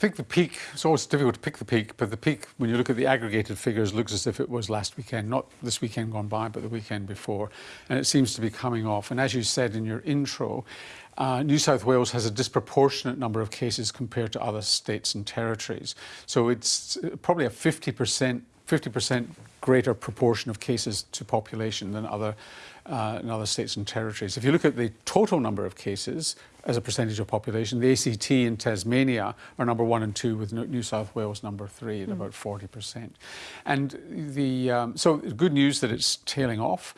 think the peak, it's always difficult to pick the peak, but the peak, when you look at the aggregated figures, looks as if it was last weekend, not this weekend gone by, but the weekend before. And it seems to be coming off. And as you said in your intro, uh, New South Wales has a disproportionate number of cases compared to other states and territories. So it's uh, probably a 50%, 50% greater proportion of cases to population than other, uh, in other states and territories. If you look at the total number of cases as a percentage of population, the ACT and Tasmania are number one and two, with New South Wales number three at mm. about 40%. And the um, so good news that it's tailing off.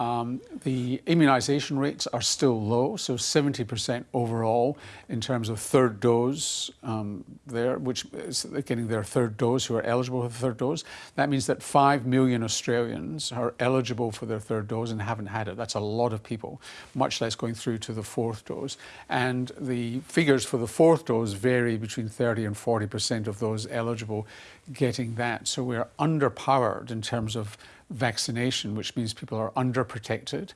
Um, the immunization rates are still low, so 70% overall in terms of third dose um, there, which is getting their third dose who are eligible for the third dose. That means that 5 million Australians are eligible for their third dose and haven't had it. That's a lot of people, much less going through to the fourth dose. And the figures for the fourth dose vary between 30 and 40% of those eligible getting that. So we're underpowered in terms of vaccination, which means people are underprotected.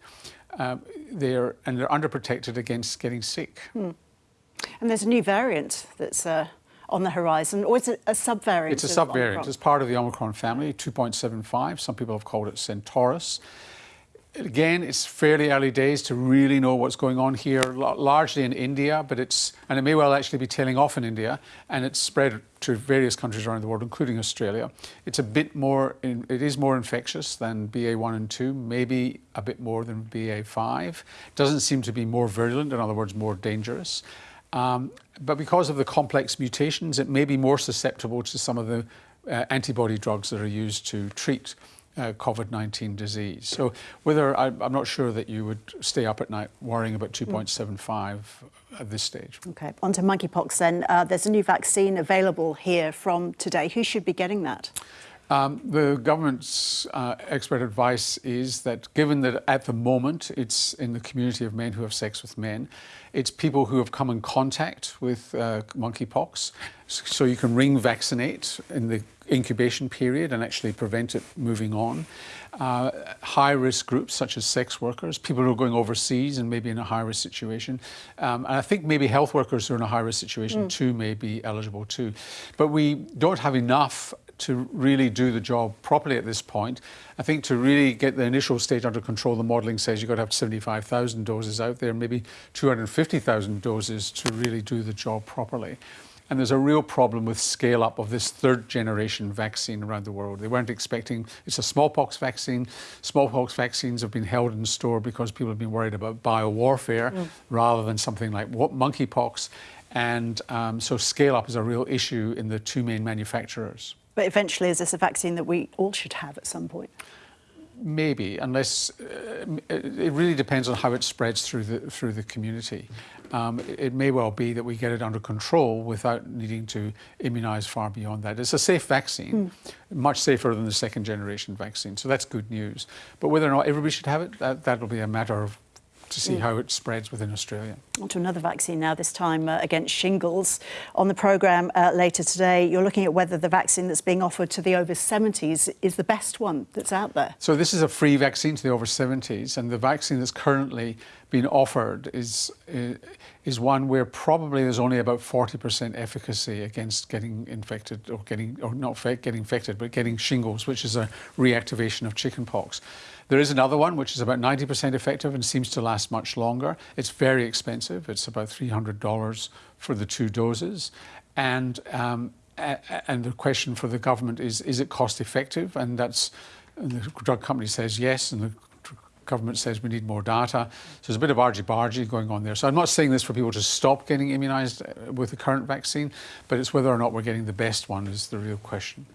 Uh, they're, and they're underprotected against getting sick. Hmm. And there's a new variant that's uh, on the horizon, or is it a subvariant? It's a subvariant. It's part of the Omicron family, 2.75. Some people have called it Centaurus again, it's fairly early days to really know what's going on here, largely in India, but it's, and it may well actually be tailing off in India, and it's spread to various countries around the world, including Australia. It's a bit more, it is more infectious than BA1 and 2, maybe a bit more than BA5. Doesn't seem to be more virulent, in other words, more dangerous. Um, but because of the complex mutations, it may be more susceptible to some of the uh, antibody drugs that are used to treat uh, COVID-19 disease. So whether, I, am not sure that you would stay up at night worrying about 2.75 mm. at this stage. Okay, on to monkeypox then. Uh, there's a new vaccine available here from today. Who should be getting that? Um, the government's uh, expert advice is that given that at the moment it's in the community of men who have sex with men, it's people who have come in contact with uh, monkeypox. So you can ring vaccinate in the incubation period and actually prevent it moving on. Uh, high risk groups such as sex workers, people who are going overseas and maybe in a high risk situation. Um, and I think maybe health workers who are in a high risk situation mm. too may be eligible too. But we don't have enough to really do the job properly at this point. I think to really get the initial stage under control, the modelling says you've got to have 75,000 doses out there, maybe 250,000 doses to really do the job properly. And there's a real problem with scale up of this third generation vaccine around the world. They weren't expecting, it's a smallpox vaccine. Smallpox vaccines have been held in store because people have been worried about biowarfare mm. rather than something like what monkeypox. And um, so scale up is a real issue in the two main manufacturers. But eventually, is this a vaccine that we all should have at some point? Maybe, unless uh, it really depends on how it spreads through the through the community. Um, it may well be that we get it under control without needing to immunise far beyond that. It's a safe vaccine, mm. much safer than the second generation vaccine, so that's good news. But whether or not everybody should have it, that, that'll be a matter of to see mm. how it spreads within Australia. On to another vaccine now, this time uh, against shingles. On the programme uh, later today, you're looking at whether the vaccine that's being offered to the over 70s is the best one that's out there. So this is a free vaccine to the over 70s, and the vaccine that's currently being offered is, uh, is one where probably there's only about 40% efficacy against getting infected or getting, or not getting infected, but getting shingles, which is a reactivation of chickenpox. There is another one which is about 90% effective and seems to last much longer. It's very expensive. It's about $300 for the two doses. And, um, and the question for the government is, is it cost effective? And that's, and the drug company says yes, and the government says we need more data. So there's a bit of argy-bargy going on there. So I'm not saying this for people to stop getting immunised uh, with the current vaccine, but it's whether or not we're getting the best one is the real question.